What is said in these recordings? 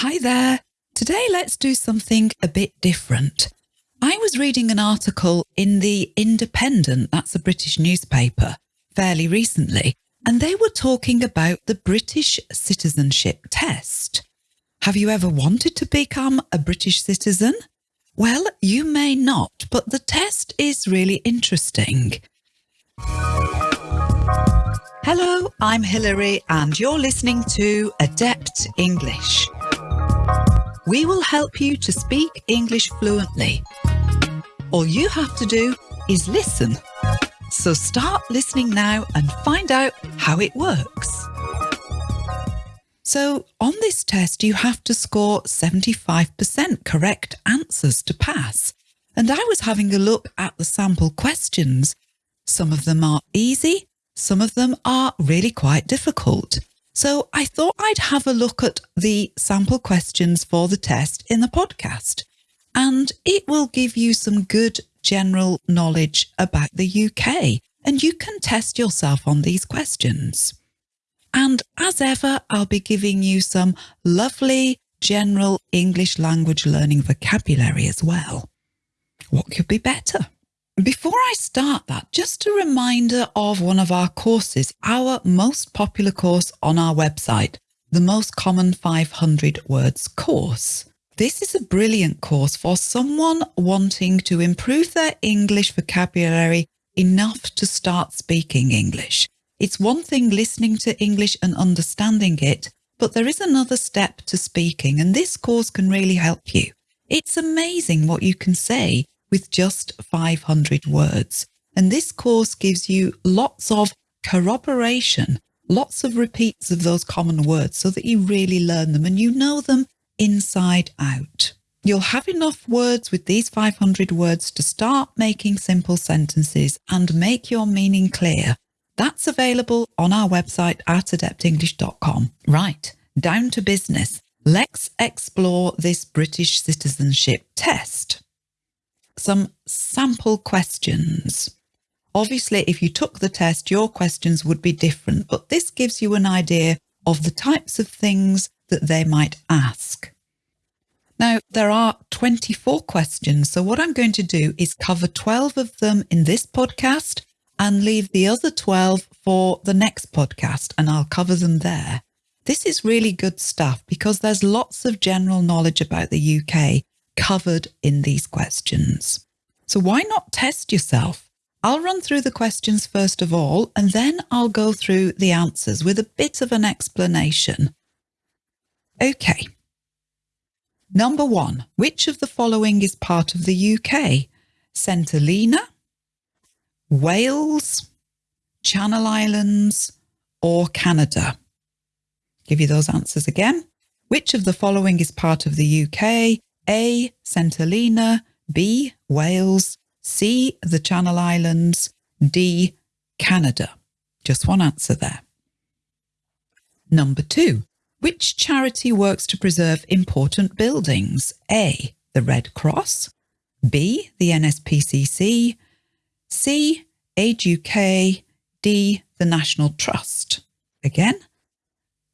Hi there. Today let's do something a bit different. I was reading an article in The Independent, that's a British newspaper, fairly recently, and they were talking about the British citizenship test. Have you ever wanted to become a British citizen? Well, you may not, but the test is really interesting. Hello, I'm Hilary and you're listening to Adept English. We will help you to speak English fluently. All you have to do is listen. So start listening now and find out how it works. So on this test, you have to score 75% correct answers to pass. And I was having a look at the sample questions. Some of them are easy, some of them are really quite difficult. So I thought I'd have a look at the sample questions for the test in the podcast, and it will give you some good general knowledge about the UK, and you can test yourself on these questions. And as ever, I'll be giving you some lovely general English language learning vocabulary as well. What could be better? Before I start that, just a reminder of one of our courses, our most popular course on our website, the Most Common 500 Words course. This is a brilliant course for someone wanting to improve their English vocabulary enough to start speaking English. It's one thing listening to English and understanding it, but there is another step to speaking, and this course can really help you. It's amazing what you can say with just 500 words. And this course gives you lots of corroboration, lots of repeats of those common words so that you really learn them and you know them inside out. You'll have enough words with these 500 words to start making simple sentences and make your meaning clear. That's available on our website at adeptenglish.com. Right, down to business. Let's explore this British citizenship test some sample questions. Obviously, if you took the test, your questions would be different, but this gives you an idea of the types of things that they might ask. Now, there are 24 questions, so what I'm going to do is cover 12 of them in this podcast and leave the other 12 for the next podcast, and I'll cover them there. This is really good stuff because there's lots of general knowledge about the UK covered in these questions. So why not test yourself? I'll run through the questions first of all, and then I'll go through the answers with a bit of an explanation. Okay. Number one, which of the following is part of the UK? Helena, Wales, Channel Islands, or Canada? Give you those answers again. Which of the following is part of the UK? A. St Helena, B. Wales, C. The Channel Islands, D. Canada. Just one answer there. Number two, which charity works to preserve important buildings? A. The Red Cross, B. The NSPCC, C. Age UK, D. The National Trust. Again,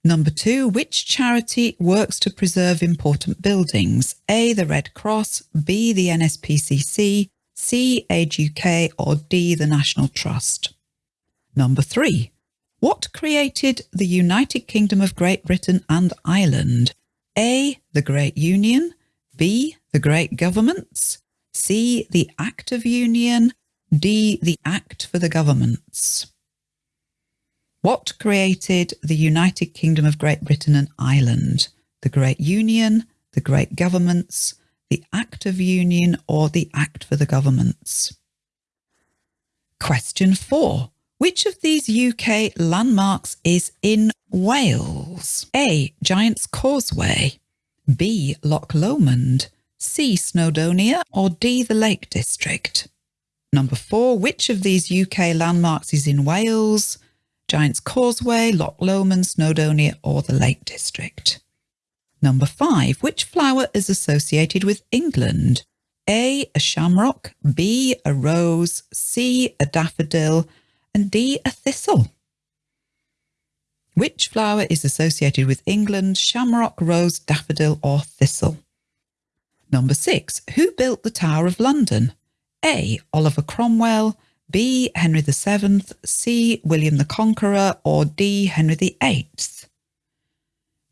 Number two, which charity works to preserve important buildings? A, the Red Cross, B, the NSPCC, C, Age UK, or D, the National Trust. Number three, what created the United Kingdom of Great Britain and Ireland? A, the Great Union, B, the Great Governments, C, the Act of Union, D, the Act for the Governments. What created the United Kingdom of Great Britain and Ireland? The Great Union, the Great Governments, the Act of Union or the Act for the Governments? Question four. Which of these UK landmarks is in Wales? A. Giant's Causeway B. Loch Lomond C. Snowdonia or D. The Lake District? Number four. Which of these UK landmarks is in Wales? Giant's Causeway, Loch Lomond, Snowdonia or the Lake District. Number five, which flower is associated with England? A, a shamrock, B, a rose, C, a daffodil, and D, a thistle. Which flower is associated with England? Shamrock, rose, daffodil, or thistle? Number six. Who built the Tower of London? A. Oliver Cromwell, B. Henry VII, C. William the Conqueror, or D. Henry VIII?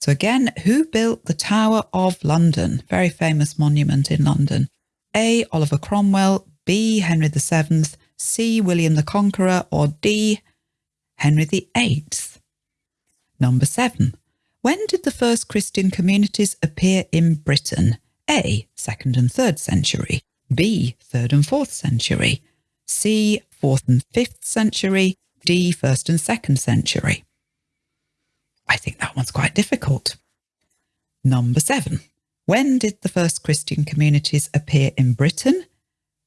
So again, who built the Tower of London? Very famous monument in London. A. Oliver Cromwell, B. Henry VII, C. William the Conqueror, or D. Henry VIII. Number seven. When did the first Christian communities appear in Britain? A. 2nd and 3rd century. B. 3rd and 4th century. C. 4th and 5th century. D. 1st and 2nd century. I think that one's quite difficult. Number seven. When did the first Christian communities appear in Britain?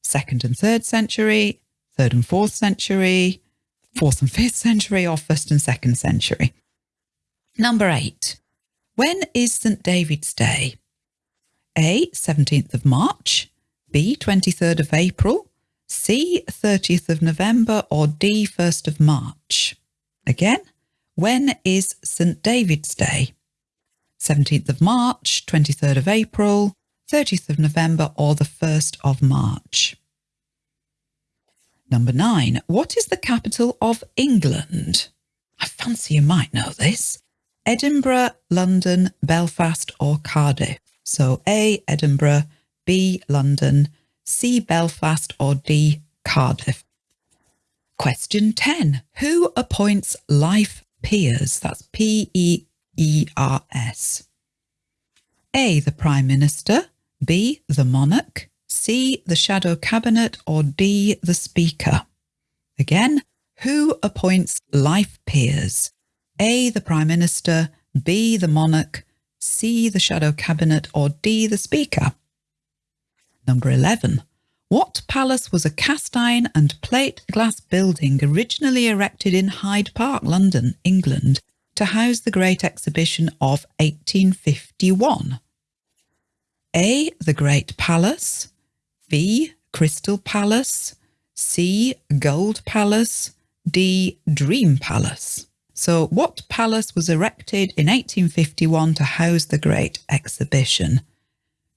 Second and third century, third and fourth century, fourth and fifth century, or first and second century? Number eight. When is St. David's Day? A. 17th of March, B. 23rd of April, C. 30th of November, or D. 1st of March? Again, when is St. David's Day? 17th of March, 23rd of April, 30th of November, or the 1st of March. Number nine, what is the capital of England? I fancy you might know this. Edinburgh, London, Belfast, or Cardiff. So A, Edinburgh, B, London, C, Belfast, or D, Cardiff. Question 10. Who appoints life peers? That's P-E-E-R-S. A. The Prime Minister, B. The Monarch, C. The Shadow Cabinet, or D. The Speaker. Again, who appoints life peers? A. The Prime Minister, B. The Monarch, C. The Shadow Cabinet, or D. The Speaker. Number 11. What palace was a cast iron and plate glass building originally erected in Hyde Park, London, England, to house the Great Exhibition of 1851? A. The Great Palace, B. Crystal Palace, C. Gold Palace, D. Dream Palace. So, what palace was erected in 1851 to house the Great Exhibition?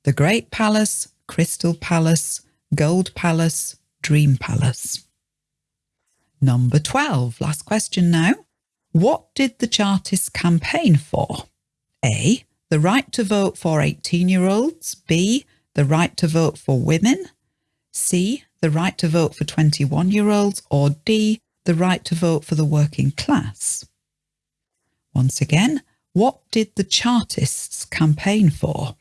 The Great Palace, Crystal Palace, Gold Palace, Dream Palace. Number 12, last question now. What did the Chartists campaign for? A. The right to vote for 18 year olds. B. The right to vote for women. C. The right to vote for 21 year olds. Or D. The right to vote for the working class. Once again, what did the Chartists campaign for?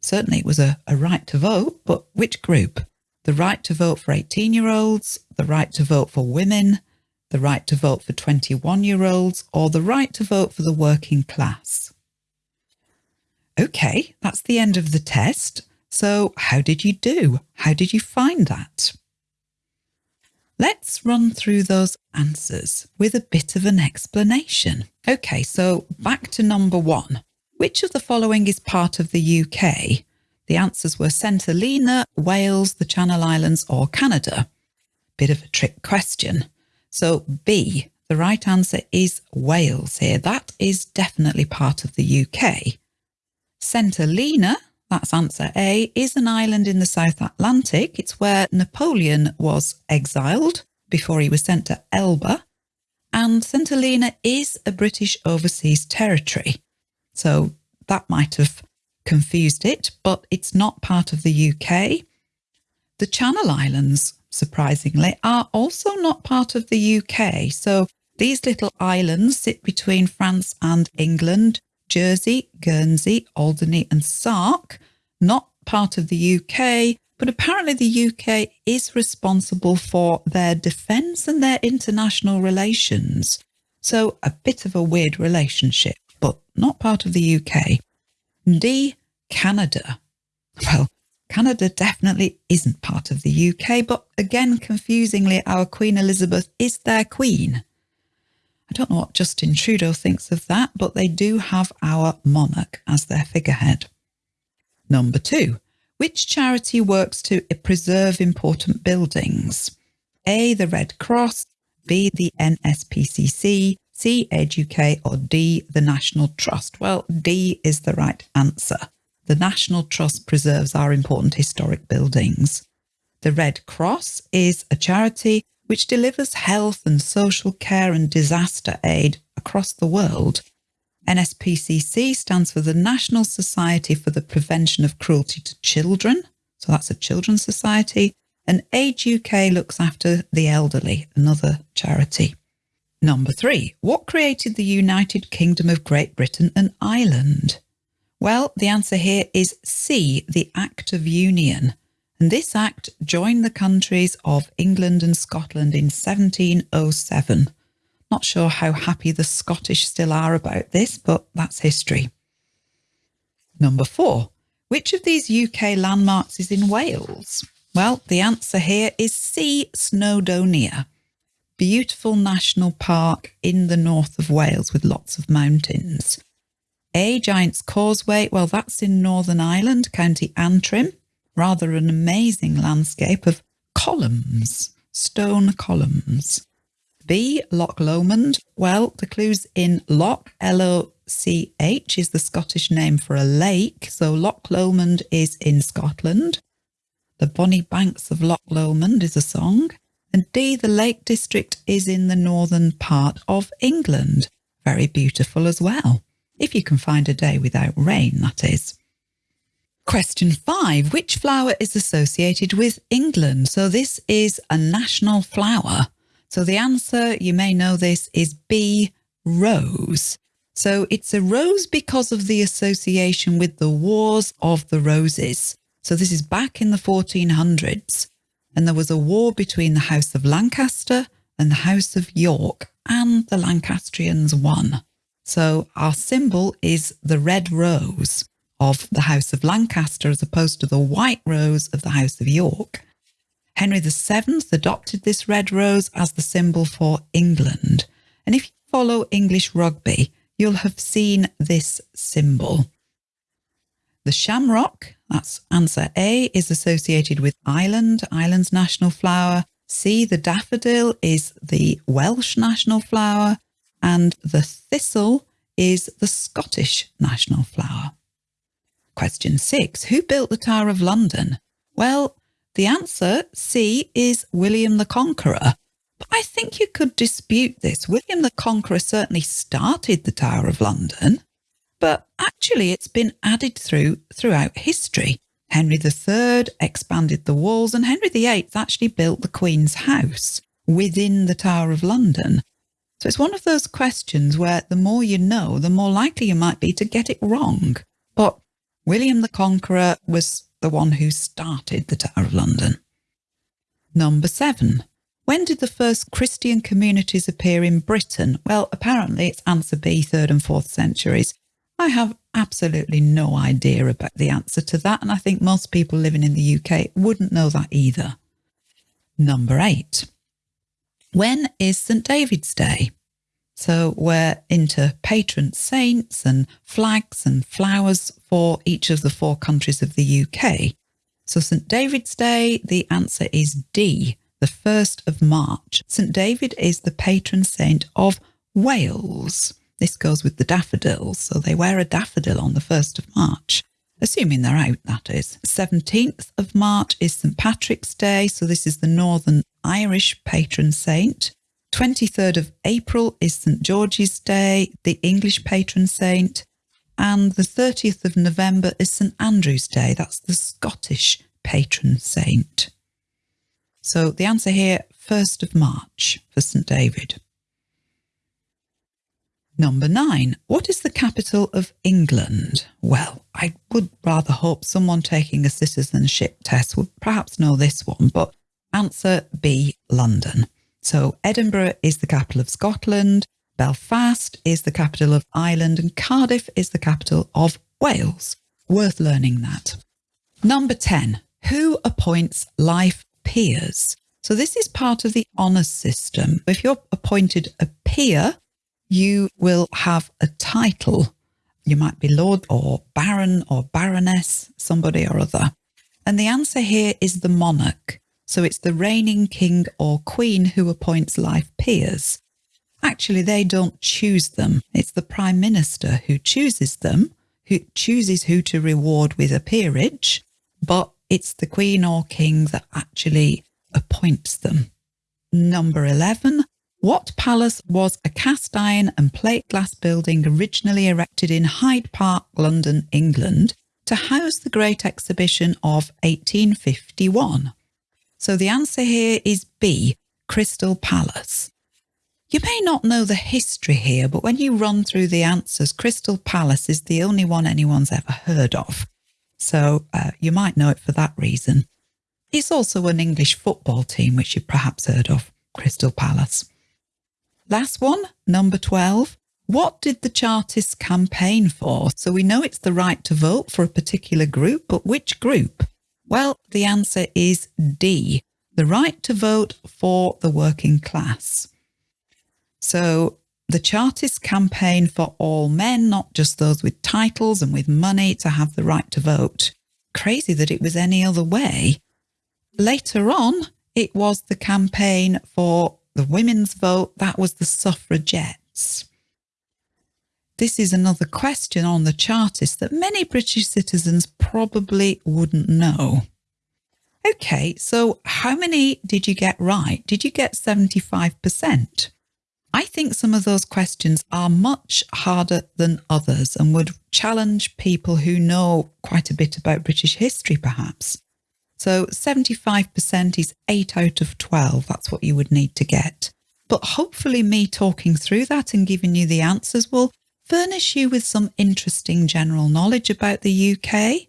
Certainly it was a, a right to vote, but which group? The right to vote for 18 year olds, the right to vote for women, the right to vote for 21 year olds, or the right to vote for the working class. Okay, that's the end of the test. So how did you do? How did you find that? Let's run through those answers with a bit of an explanation. Okay, so back to number one. Which of the following is part of the UK? The answers were Helena, Wales, the Channel Islands or Canada. Bit of a trick question. So B, the right answer is Wales here. That is definitely part of the UK. Helena, that's answer A, is an island in the South Atlantic. It's where Napoleon was exiled before he was sent to Elba. And Helena is a British overseas territory. So that might have confused it, but it's not part of the UK. The Channel Islands surprisingly, are also not part of the UK. So these little islands sit between France and England, Jersey, Guernsey, Alderney and Sark, not part of the UK, but apparently the UK is responsible for their defence and their international relations. So a bit of a weird relationship, but not part of the UK. D, Canada. Well, Canada definitely isn't part of the UK, but again, confusingly, our Queen Elizabeth is their queen. I don't know what Justin Trudeau thinks of that, but they do have our monarch as their figurehead. Number two, which charity works to preserve important buildings? A, the Red Cross, B, the NSPCC, C, Age UK, or D, the National Trust? Well, D is the right answer. The National Trust preserves our important historic buildings. The Red Cross is a charity which delivers health and social care and disaster aid across the world. NSPCC stands for the National Society for the Prevention of Cruelty to Children. So that's a children's society. And Age UK looks after the elderly, another charity. Number three, what created the United Kingdom of Great Britain and Ireland? Well, the answer here is C, the Act of Union. And this act joined the countries of England and Scotland in 1707. Not sure how happy the Scottish still are about this, but that's history. Number four, which of these UK landmarks is in Wales? Well, the answer here is C, Snowdonia. Beautiful national park in the north of Wales with lots of mountains. A, Giant's Causeway, well, that's in Northern Ireland, County Antrim rather an amazing landscape of columns, stone columns. B, Loch Lomond. Well, the clue's in Loch, L-O-C-H is the Scottish name for a lake. So Loch Lomond is in Scotland. The Bonnie Banks of Loch Lomond is a song. And D, the Lake District is in the northern part of England. Very beautiful as well. If you can find a day without rain, that is. Question five, which flower is associated with England? So this is a national flower. So the answer, you may know this, is B, rose. So it's a rose because of the association with the Wars of the Roses. So this is back in the 1400s. And there was a war between the House of Lancaster and the House of York, and the Lancastrians won. So our symbol is the red rose of the House of Lancaster as opposed to the white rose of the House of York. Henry VII adopted this red rose as the symbol for England. And if you follow English rugby, you'll have seen this symbol. The shamrock, that's answer A, is associated with Ireland, Ireland's national flower. C, the daffodil is the Welsh national flower. And the thistle is the Scottish national flower. Question six, who built the Tower of London? Well, the answer, C, is William the Conqueror. But I think you could dispute this. William the Conqueror certainly started the Tower of London, but actually it's been added through throughout history. Henry III expanded the walls and Henry VIII actually built the Queen's house within the Tower of London. So it's one of those questions where the more you know, the more likely you might be to get it wrong. But William the Conqueror was the one who started the Tower of London. Number seven. When did the first Christian communities appear in Britain? Well, apparently it's answer B, third and fourth centuries. I have absolutely no idea about the answer to that, and I think most people living in the UK wouldn't know that either. Number eight. When is St David's Day? So we're into patron saints and flags and flowers for each of the four countries of the UK. So St David's Day, the answer is D, the 1st of March. St David is the patron saint of Wales. This goes with the daffodils, so they wear a daffodil on the 1st of March, assuming they're out, that is. 17th of March is St Patrick's Day, so this is the Northern Irish patron saint. 23rd of April is St George's Day, the English patron saint, and the 30th of November is St Andrew's Day, that's the Scottish patron saint. So the answer here, 1st of March for St David. Number nine, what is the capital of England? Well, I would rather hope someone taking a citizenship test would perhaps know this one, but answer B, London. So Edinburgh is the capital of Scotland, Belfast is the capital of Ireland, and Cardiff is the capital of Wales. Worth learning that. Number 10. Who appoints life peers? So this is part of the honours system. If you're appointed a peer, you will have a title. You might be Lord or Baron or Baroness, somebody or other. And the answer here is the monarch. So it's the reigning king or queen who appoints life peers. Actually, they don't choose them. It's the Prime Minister who chooses them, who chooses who to reward with a peerage, but it's the Queen or King that actually appoints them. Number 11. What palace was a cast iron and plate glass building originally erected in Hyde Park, London, England, to house the Great Exhibition of 1851? So the answer here is B, Crystal Palace. You may not know the history here, but when you run through the answers, Crystal Palace is the only one anyone's ever heard of. So uh, you might know it for that reason. It's also an English football team, which you've perhaps heard of, Crystal Palace. Last one, number 12. What did the Chartists campaign for? So we know it's the right to vote for a particular group, but which group? Well, the answer is D, the right to vote for the working class. So the Chartists campaign for all men, not just those with titles and with money to have the right to vote. Crazy that it was any other way. Later on, it was the campaign for the women's vote. That was the suffragettes. This is another question on the Chartists that many British citizens probably wouldn't know. Okay, so how many did you get right? Did you get 75%? I think some of those questions are much harder than others and would challenge people who know quite a bit about British history, perhaps. So 75% is 8 out of 12. That's what you would need to get. But hopefully, me talking through that and giving you the answers will furnish you with some interesting general knowledge about the UK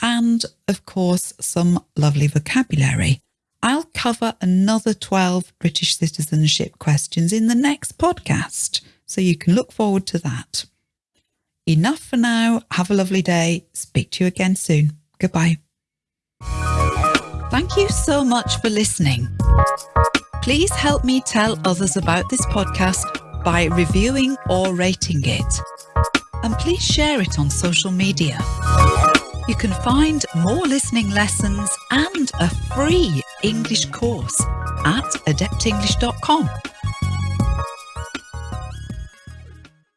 and, of course, some lovely vocabulary. I'll cover another 12 British citizenship questions in the next podcast, so you can look forward to that. Enough for now. Have a lovely day. Speak to you again soon. Goodbye. Thank you so much for listening. Please help me tell others about this podcast by reviewing or rating it. And please share it on social media. You can find more listening lessons and a free English course at adeptenglish.com.